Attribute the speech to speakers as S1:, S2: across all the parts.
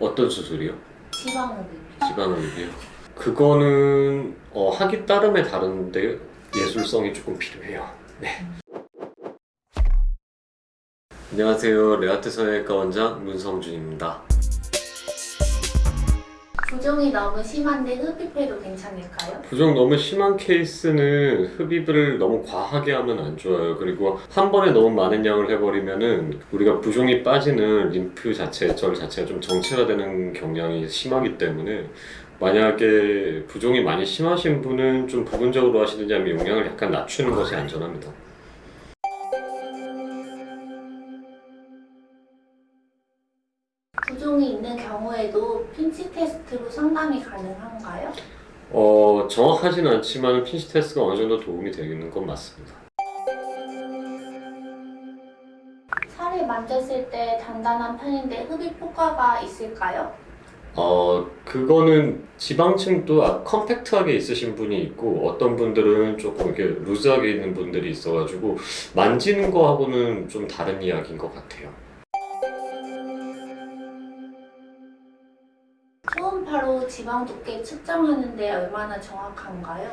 S1: 어떤 수술이요?
S2: 지방흡입.
S1: 지방흡입이요? 그거는 어, 하기 따름에 다른데 예술성이 조금 필요해요. 네. 안녕하세요. 레아트 성형외과 원장 문성준입니다.
S2: 부종이 너무 심한데 흡입해도 괜찮을까요?
S1: 부종 너무 심한 케이스는 흡입을 너무 과하게 하면 안 좋아요. 그리고 한 번에 너무 많은 양을 해버리면 은 우리가 부종이 빠지는 림프 자체, 절 자체가 좀 정체화되는 경향이 심하기 때문에 만약에 부종이 많이 심하신 분은 좀 부분적으로 하시든지 아니면 용량을 약간 낮추는 것이 안전합니다.
S2: 부종이 있는 경우에도 핀치 테스트로 상담이 가능한가요?
S1: 어, 정확하진 않지만 핀시 테스트가 어느 정도 도움이 되는 건 맞습니다.
S2: 살을 만졌을 때 단단한 편인데 흡입 효과가 있을까요?
S1: 어, 그거는 지방층도 아- 컴팩트하게 있으신 분이 있고 어떤 분들은 조금 이렇게 루즈하게 있는 분들이 있어가지고 만지는 거하고는 좀 다른 이야기인 것 같아요.
S2: 초음파로 지방 두께 측정하는 데 얼마나 정확한가요?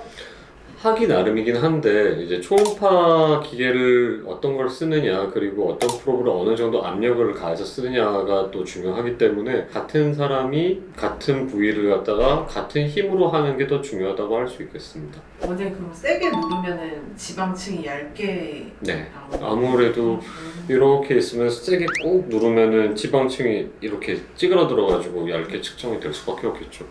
S1: 하기 나름이긴 한데 이제 초음파 기계를 어떤 걸 쓰느냐 그리고 어떤 프로브를 어느 정도 압력을 가해서 쓰느냐가 또 중요하기 때문에 같은 사람이 같은 부위를 갖다가 같은 힘으로 하는 게 더 중요하다고 할 수 있겠습니다.
S3: 원장님 그럼 세게 누르면은 지방층이 얇게
S1: 네. 아무래도
S3: 음.
S1: 이렇게 있으면 세게 꾹 누르면은 지방층이 이렇게 찌그러들어 가지고 얇게 측정이 될 수밖에 없겠죠.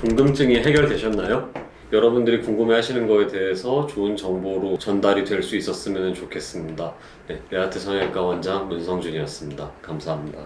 S1: 궁금증이 해결되셨나요? 여러분들이 궁금해 하시는 거에 대해서 좋은 정보로 전달이 될 수 있었으면 좋겠습니다. 네, 레아트 성형외과 원장 문성준이었습니다. 감사합니다.